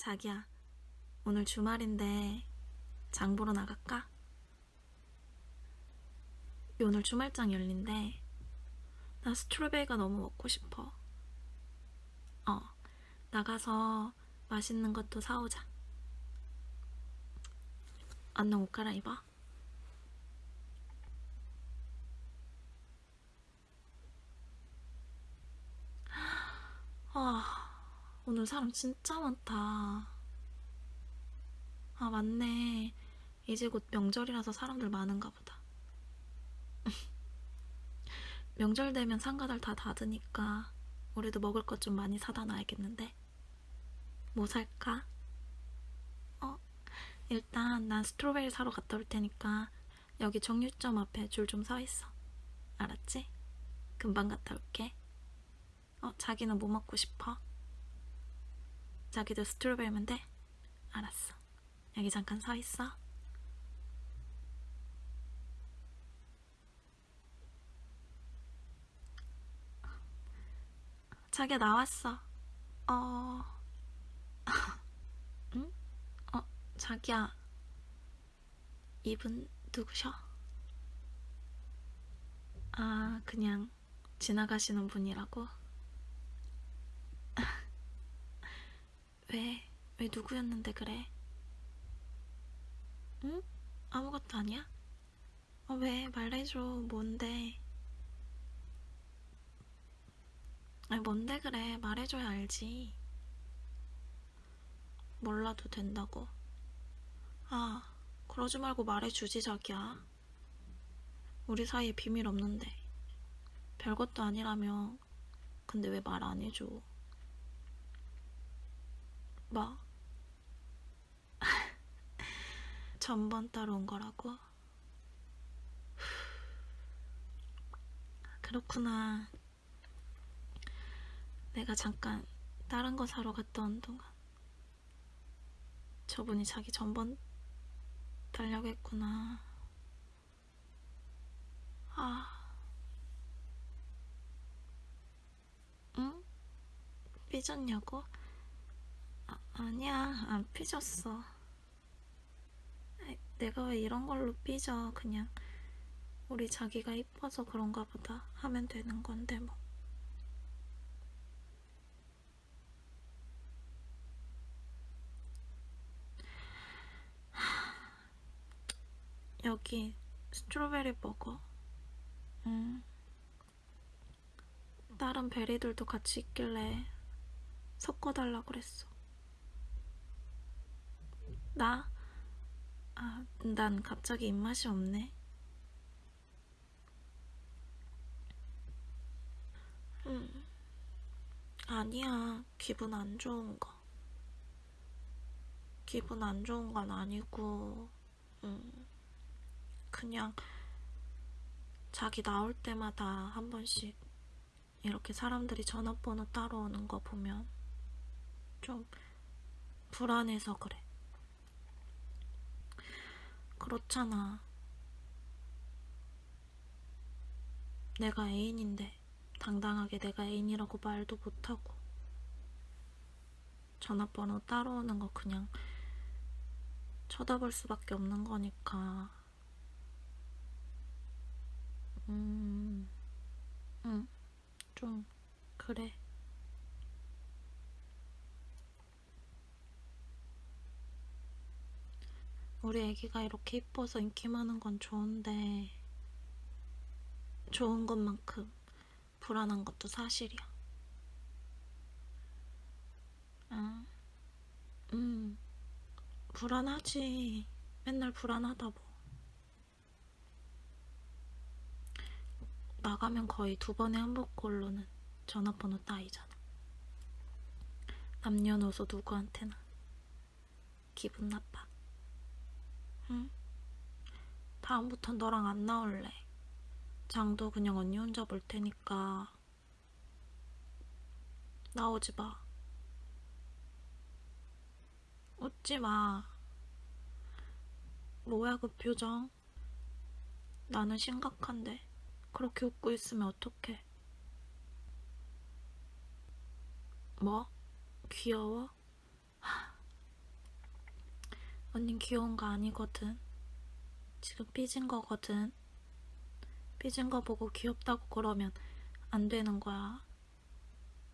자기야, 오늘 주말인데 장 보러 나갈까? 오늘 주말장 열린대. 나 스트로베리가 너무 먹고 싶어. 어, 나가서 맛있는 것도 사오자. 안녕 옷 갈아입어. 아, 오늘 사람 진짜 많다. 아, 맞네. 이제 곧 명절이라서 사람들 많은가 보다. 명절 되면 상가들 다 닫으니까 우리도 먹을 것 좀 많이 사다 놔야겠는데? 뭐 살까? 어, 일단 난 스트로베리 사러 갔다 올 테니까 여기 정육점 앞에 줄 좀 서 있어. 알았지? 금방 갔다 올게. 어, 자기는 뭐 먹고 싶어? 자기도 스트로베리면 돼? 알았어. 여기 잠깐 서 있어. 자기야 나왔어. 어, 응? 어, 자기야. 이분 누구셔? 아, 그냥 지나가시는 분이라고? 왜, 왜 누구였는데 그래? 응? 아무것도 아니야? 어, 왜? 말해줘. 뭔데? 아니, 뭔데 그래? 말해줘야 알지. 몰라도 된다고. 아, 그러지 말고 말해주지, 자기야. 우리 사이에 비밀 없는데. 별것도 아니라며. 근데 왜 말 안 해줘? 뭐? 전번 따로 온 거라고? 그렇구나. 내가 잠깐 다른 거 사러 온 동안 저분이 자기 전번 달라고 했구나. 아. 응? 삐졌냐고? 아, 아니야, 안 삐졌어. 내가 왜 이런 걸로 삐져, 그냥. 우리 자기가 이뻐서 그런가 보다 하면 되는 건데, 뭐. 여기 스트로베리 버거. 음. 다른 베리들도 같이 있길래 섞어달라고 그랬어. 나? 아, 난 갑자기 입맛이 없네. 음. 아니야, 기분 안 좋은 거. 기분 안 좋은 건 아니고, 음. 그냥 자기 나올 때마다 한 번씩 이렇게 사람들이 전화번호 따로 오는 거 보면 좀 불안해서 그래. 그렇잖아. 내가 애인인데 당당하게 내가 애인이라고 말도 못하고 전화번호 따로 오는 거 그냥 쳐다볼 수밖에 없는 거니까 음, 응, 좀, 그래. 우리 애기가 이렇게 이뻐서 인기 많은 건 좋은데, 좋은 것만큼 불안한 것도 사실이야. 응, 음, 불안하지. 맨날 불안하다 뭐. 나가면 거의 두 번에 한 번꼴로는 전화번호 따이잖아. 남녀노소 누구한테나. 기분 나빠. 응? 다음부턴 너랑 안 나올래. 장도 그냥 언니 혼자 볼 테니까. 나오지 마. 웃지 마. 뭐야 그 표정? 나는 심각한데. 그렇게 웃고 있으면 어떡해? 뭐? 귀여워? 하, 언닌 귀여운 거 아니거든. 지금 삐진 거거든. 삐진 거 보고 귀엽다고 그러면 안 되는 거야.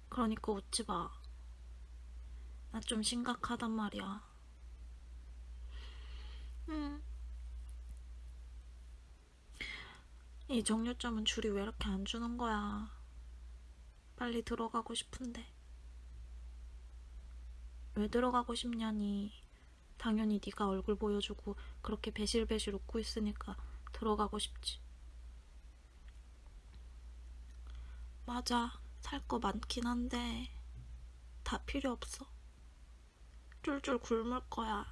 그러니까 웃지 마. 나 좀 심각하단 말이야. 음. 이 정류점은 줄이 왜 이렇게 안 주는 거야? 빨리 들어가고 싶은데. 왜 들어가고 싶냐니. 당연히 네가 얼굴 보여주고 그렇게 배실배실 웃고 있으니까 들어가고 싶지. 맞아. 살 거 많긴 한데 다 필요 없어. 쫄쫄 굶을 거야.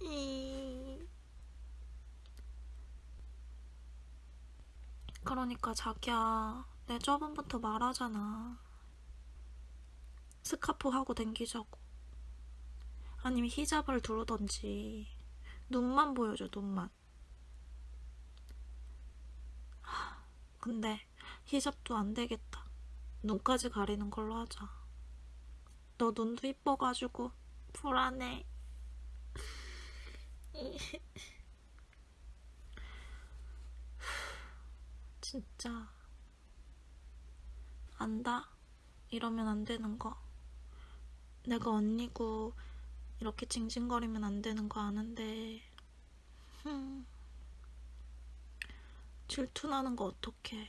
이... 그러니까 자기야, 내 저번부터 말하잖아. 스카프 하고 댕기자고. 아니면 히잡을 두르던지. 눈만 보여줘, 눈만. 하, 근데 히잡도 안 되겠다. 눈까지 가리는 걸로 하자. 너 눈도 이뻐가지고 불안해. 진짜 안다. 이러면 안 되는 거. 내가 언니고 이렇게 징징거리면 안 되는 거 아는데. 흠. 질투나는 거 어떡해.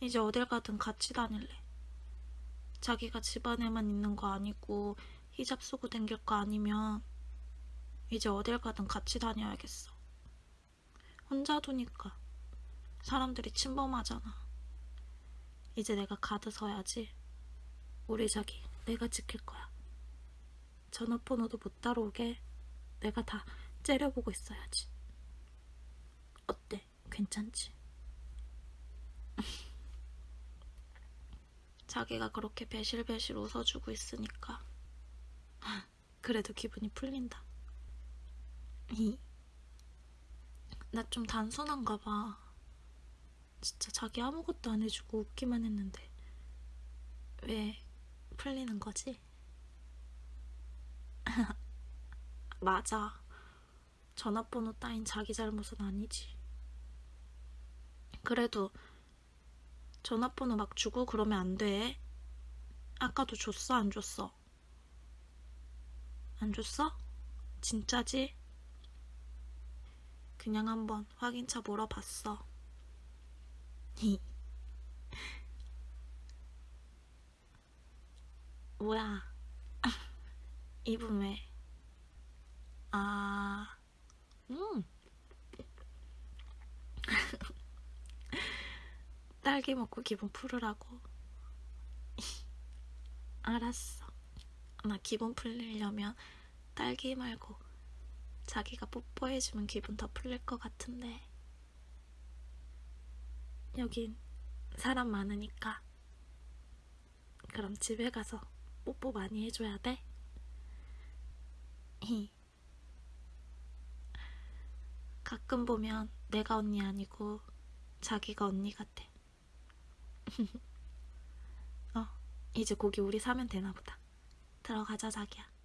이제 어딜 가든 같이 다닐래. 자기가 집안에만 있는 거 아니고 히잡 쓰고 댕길 거 아니면 이제 어딜 가든 같이 다녀야겠어. 혼자 두니까 사람들이 침범하잖아. 이제 내가 가드 서야지. 우리 자기 내가 지킬 거야. 전화번호도 못 따라오게 내가 다 째려보고 있어야지. 어때? 괜찮지? 자기가 그렇게 배실배실 웃어주고 있으니까 그래도 기분이 풀린다. 나좀 단순한가 봐. 진짜 자기 아무것도 안 해주고 웃기만 했는데 왜 풀리는 거지? 맞아. 전화번호 따윈 자기 잘못은 아니지. 그래도 전화번호 막 주고 그러면 안 돼. 아까도 줬어, 안 줬어? 안 줬어? 진짜지? 그냥 한번 확인차 물어봤어. 뭐야? 입은 왜? 아, 음. 딸기 먹고 기분 풀으라고. 알았어. 나 기분 풀리려면 딸기 말고 자기가 뽀뽀해주면 기분 더 풀릴 것 같은데. 여긴 사람 많으니까. 그럼 집에 가서 뽀뽀 많이 해줘야 돼? 가끔 보면 내가 언니 아니고 자기가 언니 같아. 어, 이제 고기 우리 사면 되나 보다. 들어가자, 자기야.